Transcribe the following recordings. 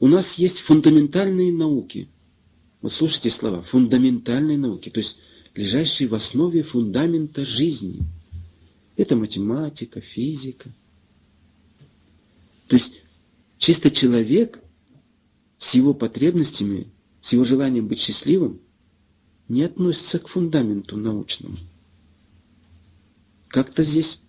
у нас есть фундаментальные науки. Вот слушайте слова, фундаментальные науки, то есть лежащие в основе фундамента жизни. Это математика, физика. То есть чисто человек с его потребностями, с его желанием быть счастливым, не относится к фундаменту научному. Как-то здесь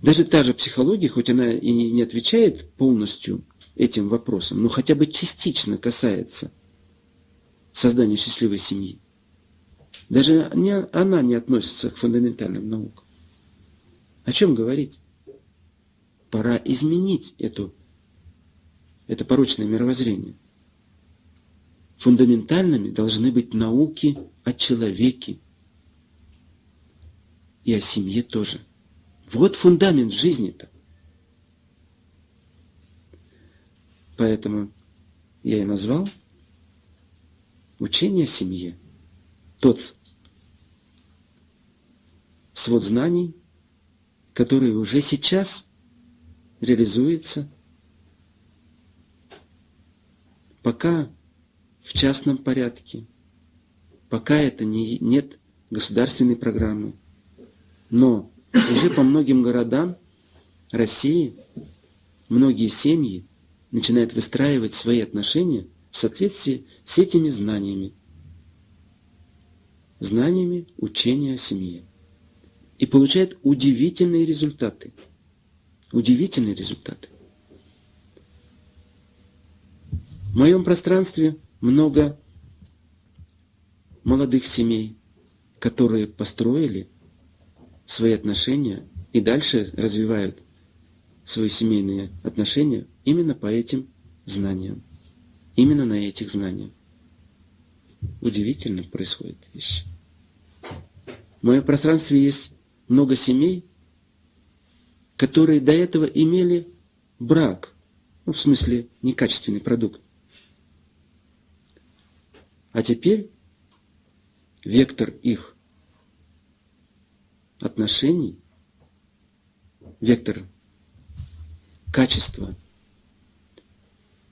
даже та же психология, хоть она и не отвечает полностью этим вопросам, но хотя бы частично касается создания счастливой семьи. Даже не, она не относится к фундаментальным наукам. О чем говорить? Пора изменить эту, это порочное мировоззрение. Фундаментальными должны быть науки о человеке и о семье тоже. Вот фундамент жизни-то. Поэтому я и назвал учение о семье. Тот свод знаний, который уже сейчас реализуется, пока в частном порядке, пока это не, нет государственной программы. Но уже по многим городам России многие семьи начинают выстраивать свои отношения в соответствии с этими знаниями. Знаниями учения о семье. И получают удивительные результаты. Удивительные результаты. В моем пространстве много молодых семей, которые построили свои отношения и дальше развивают свои семейные отношения именно по этим знаниям. Именно на этих знаниях. Удивительно происходит вещь. В моем пространстве есть много семей, которые до этого имели брак, ну, в смысле, некачественный продукт. А теперь вектор их отношений, вектор качества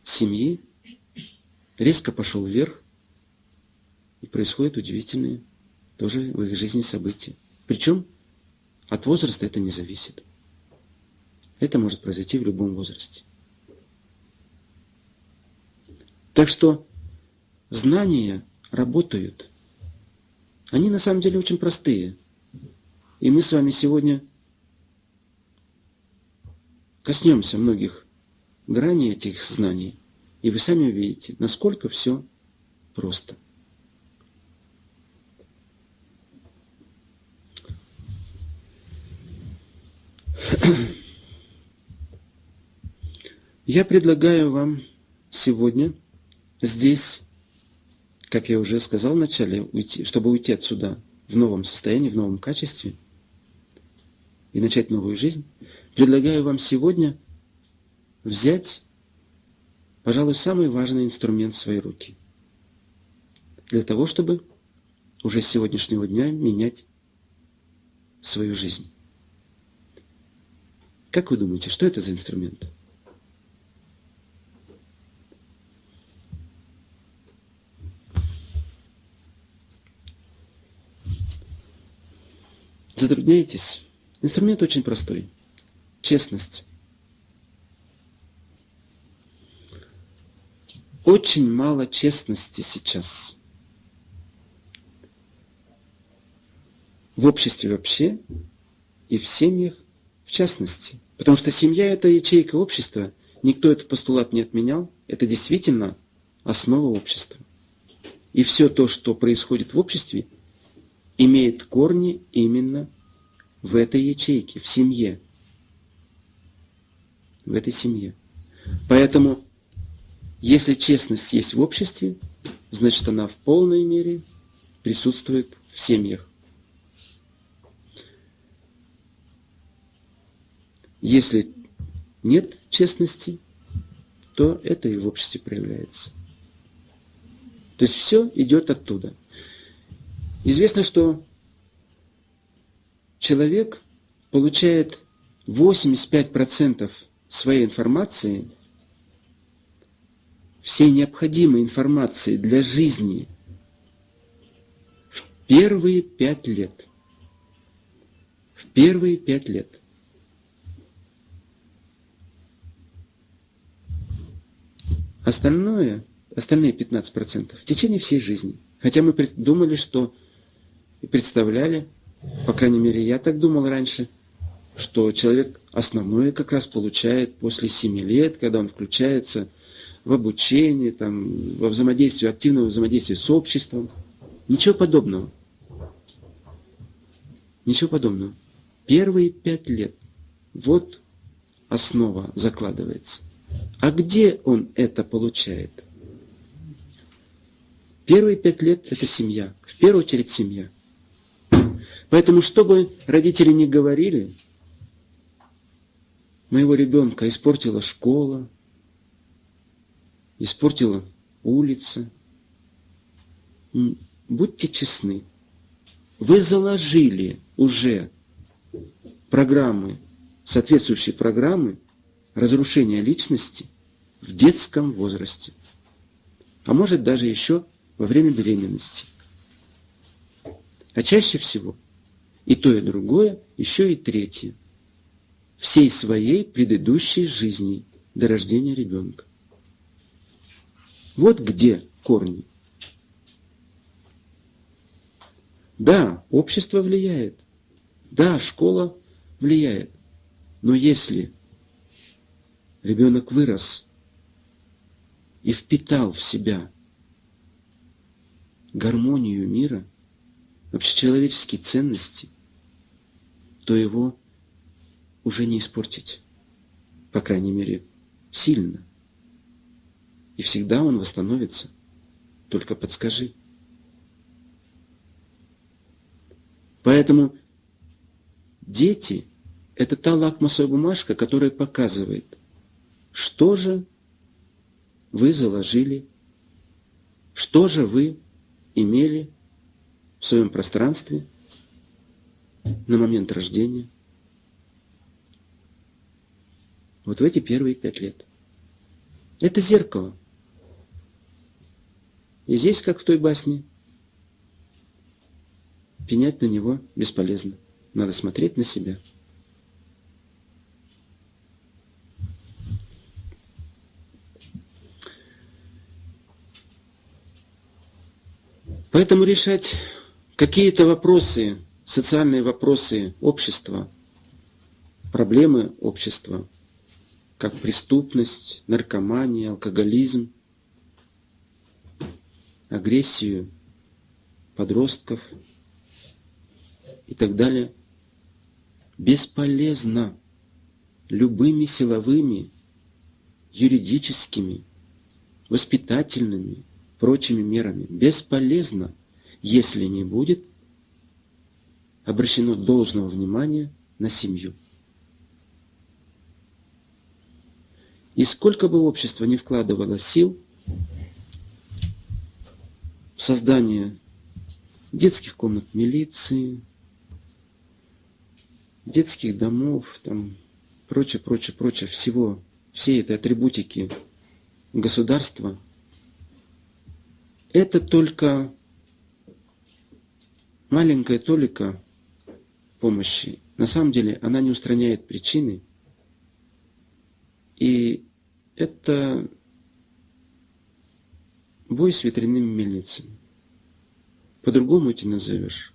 семьи резко пошел вверх, и происходят удивительные тоже в их жизни события. Причем от возраста это не зависит. Это может произойти в любом возрасте. Так что знания работают. Они на самом деле очень простые – и мы с вами сегодня коснемся многих граней этих знаний, и вы сами увидите, насколько все просто. Я предлагаю вам сегодня здесь, как я уже сказал вначале, уйти, чтобы уйти отсюда в новом состоянии, в новом качестве – и начать новую жизнь, предлагаю вам сегодня взять, пожалуй, самый важный инструмент в свои руки. Для того, чтобы уже с сегодняшнего дня менять свою жизнь. Как вы думаете, что это за инструмент? Затрудняетесь? Инструмент очень простой. Честность. Очень мало честности сейчас. В обществе вообще и в семьях в частности. Потому что семья – это ячейка общества. Никто этот постулат не отменял. Это действительно основа общества. И все то, что происходит в обществе, имеет корни именно в этой ячейке, в семье. В этой семье. Поэтому, если честность есть в обществе, значит она в полной мере присутствует в семьях. Если нет честности, то это и в обществе проявляется. То есть все идет оттуда. Известно, что человек получает 85% своей информации всей необходимой информации для жизни в первые пять лет. В первые пять лет. Остальное, остальные 15% в течение всей жизни. Хотя мы думали, что и представляли, по крайней мере, я так думал раньше, что человек основное как раз получает после 7 лет, когда он включается в обучение, там, во взаимодействие, активное взаимодействие с обществом. Ничего подобного. Ничего подобного. Первые пять лет. Вот основа закладывается. А где он это получает? Первые пять лет – это семья. В первую очередь семья. Поэтому, чтобы родители не говорили, моего ребенка испортила школа, испортила улица. Будьте честны. Вы заложили уже программы, соответствующие программы разрушения личности в детском возрасте. А может даже еще во время беременности. А чаще всего и то, и другое, еще и третье. Всей своей предыдущей жизни до рождения ребенка. Вот где корни. Да, общество влияет. Да, школа влияет. Но если ребенок вырос и впитал в себя гармонию мира, общечеловеческие ценности, то его уже не испортить. По крайней мере, сильно. И всегда он восстановится. Только подскажи. Поэтому дети – это та лакмусовая бумажка, которая показывает, что же вы заложили, что же вы имели в своем пространстве на момент рождения. Вот в эти первые пять лет. Это зеркало. И здесь, как в той басне, пенять на него бесполезно. Надо смотреть на себя. Поэтому решать какие-то вопросы, социальные вопросы общества, проблемы общества, как преступность, наркомания, алкоголизм, агрессию подростков и так далее, бесполезно любыми силовыми, юридическими, воспитательными, прочими мерами. Бесполезно, если не будет обращено должного внимания на семью. И сколько бы общество ни вкладывало сил в создание детских комнат милиции, детских домов, там, прочее, прочее, прочее, всего, всей этой атрибутики государства, это только маленькая толика помощи. На самом деле она не устраняет причины. И это бой с ветряными мельницами. По-другому эти назовешь.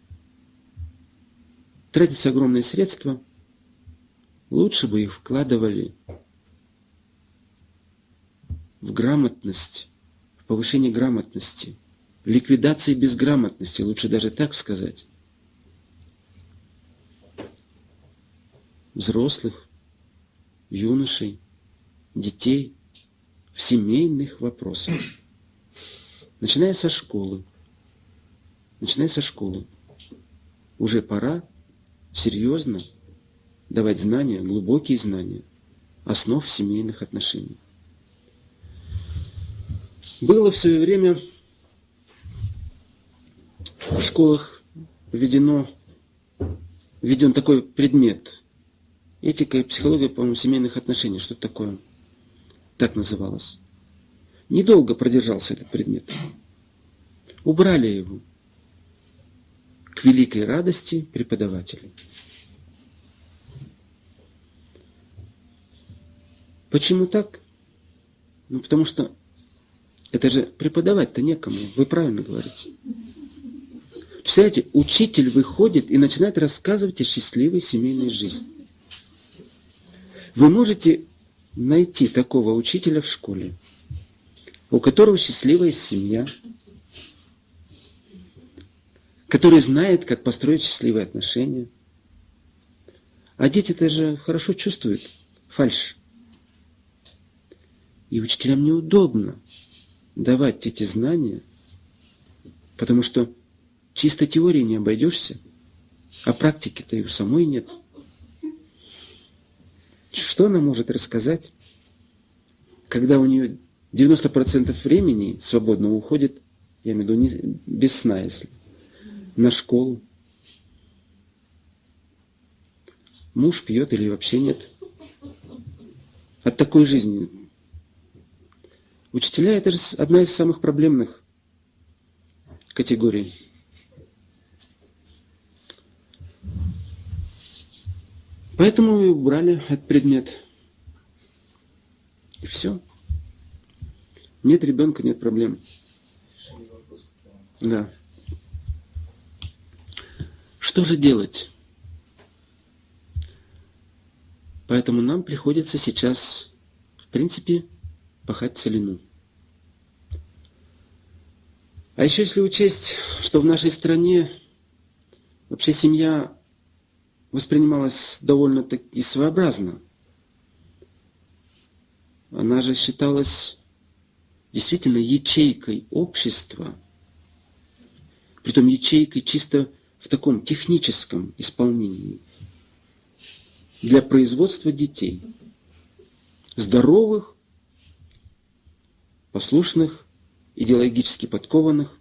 Тратятся огромные средства. Лучше бы их вкладывали в грамотность, в повышение грамотности, ликвидации безграмотности, лучше даже так сказать. Взрослых, юношей, детей в семейных вопросах. Начиная со школы. Начиная со школы. Уже пора серьезно давать знания, глубокие знания основ семейных отношений. Было в свое время в школах введено, введен такой предмет. Этика и психология, по-моему, семейных отношений. Что такое? Так называлось. Недолго продержался этот предмет. Убрали его к великой радости преподавателя. Почему так? Ну, потому что это же преподавать-то некому. Вы правильно говорите. Представляете, учитель выходит и начинает рассказывать о счастливой семейной жизни. Вы можете найти такого учителя в школе, у которого счастливая семья, который знает, как построить счастливые отношения. А дети-то хорошо чувствуют фальшь. И учителям неудобно давать эти знания, потому что чисто теорией не обойдешься, а практики-то и у самой нет. Что она может рассказать, когда у нее 90% времени свободно уходит, я имею в виду не, без сна, если, на школу. Муж пьет или вообще нет. От такой жизни Учителя – это же одна из самых проблемных категорий. Поэтому и убрали этот предмет. И все. Нет ребенка, нет проблем. Да. Что же делать? Поэтому нам приходится сейчас, в принципе, пахать целину. А еще если учесть, что в нашей стране вообще семья воспринималась довольно-таки своеобразно. Она же считалась действительно ячейкой общества, притом ячейкой чисто в таком техническом исполнении для производства детей, здоровых, послушных, идеологически подкованных,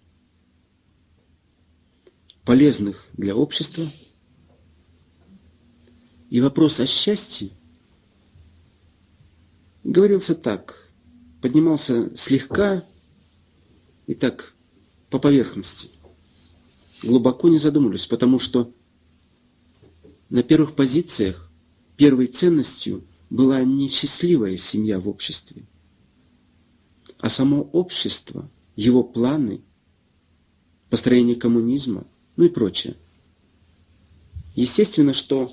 полезных для общества. И вопрос о счастье говорился так, поднимался слегка и так по поверхности. Глубоко не задумывались, потому что на первых позициях первой ценностью была несчастливая семья в обществе – а само общество, его планы, построение коммунизма, ну и прочее. Естественно, что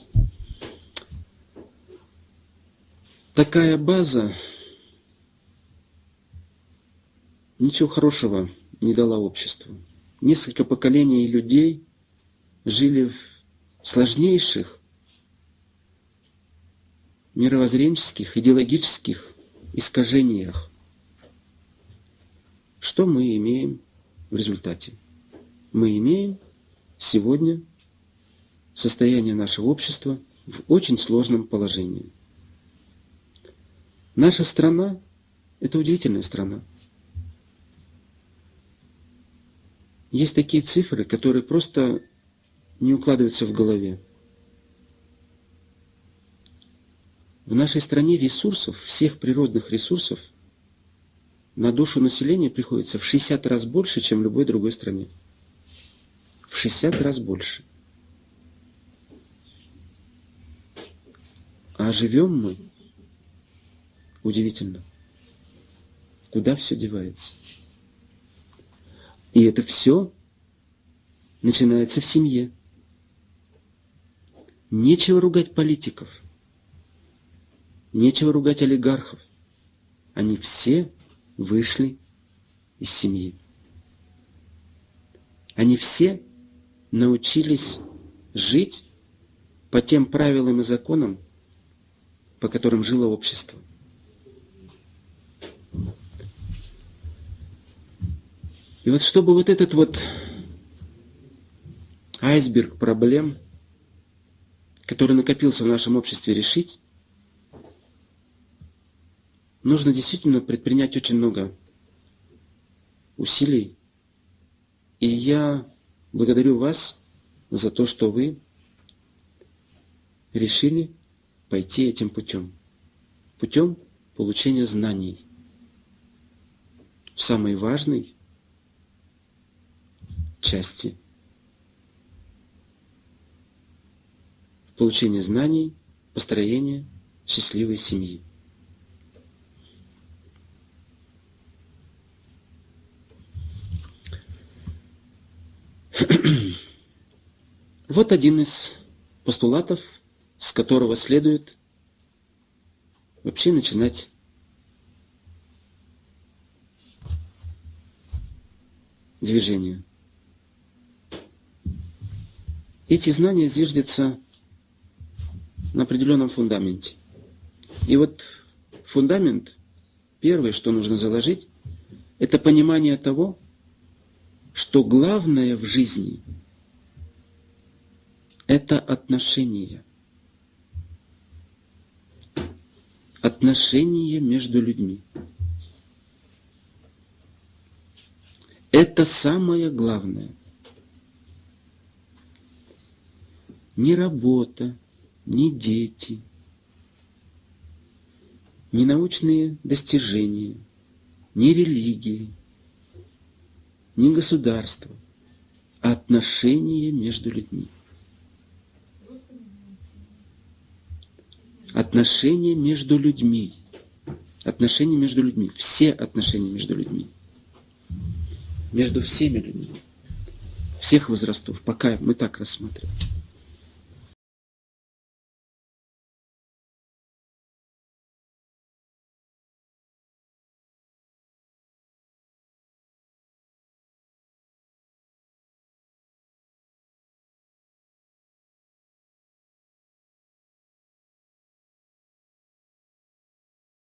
такая база ничего хорошего не дала обществу. Несколько поколений людей жили в сложнейших мировоззренческих, идеологических искажениях. Что мы имеем в результате? Мы имеем сегодня состояние нашего общества в очень сложном положении. Наша страна – это удивительная страна. Есть такие цифры, которые просто не укладываются в голове. В нашей стране ресурсов, всех природных ресурсов – на душу населения приходится в 60 раз больше, чем в любой другой стране. В 60 раз больше. А живем мы удивительно. Куда все девается? И это все начинается в семье. Нечего ругать политиков. Нечего ругать олигархов. Они все вышли из семьи. Они все научились жить по тем правилам и законам, по которым жило общество. И вот чтобы вот этот вот айсберг проблем, который накопился в нашем обществе, решить, нужно действительно предпринять очень много усилий. И я благодарю вас за то, что вы решили пойти этим путем. Путем получения знаний. в самой важной части получения знаний, построения счастливой семьи. Вот один из постулатов, с которого следует вообще начинать движение. Эти знания зиждятся на определенном фундаменте. И вот фундамент, первое, что нужно заложить, это понимание того, что главное в жизни – это отношения. Отношения между людьми. Это самое главное. Не работа, не дети, не научные достижения, не религии, не государство, а отношения между людьми. Отношения между людьми. Отношения между людьми. Все отношения между людьми. Между всеми людьми. Всех возрастов. Пока мы так рассматриваем.